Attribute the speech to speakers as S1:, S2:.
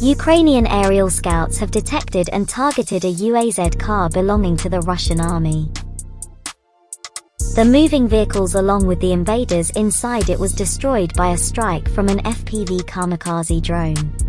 S1: Ukrainian aerial scouts have detected and targeted a UAZ car belonging to the Russian army. The moving vehicles along with the invaders inside it was destroyed by a strike from an FPV kamikaze drone.